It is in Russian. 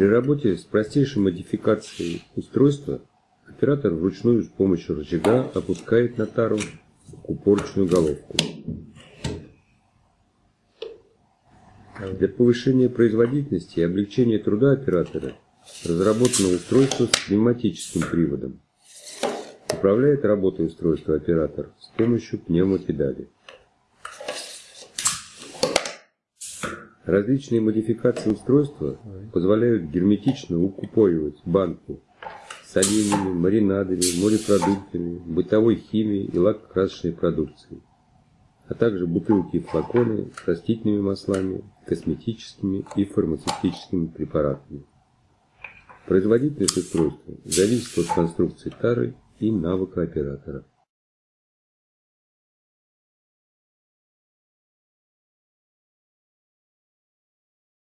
При работе с простейшей модификацией устройства оператор вручную с помощью рычага опускает на тару упорочную головку. Для повышения производительности и облегчения труда оператора разработано устройство с пневматическим приводом. Управляет работой устройства оператор с помощью пневмопедали. Различные модификации устройства позволяют герметично укупоривать банку с оленями, маринадами, морепродуктами, бытовой химией и лакокрасочной продукцией, а также бутылки и флаконы с растительными маслами, косметическими и фармацевтическими препаратами. Производительность устройства зависит от конструкции тары и навыка оператора.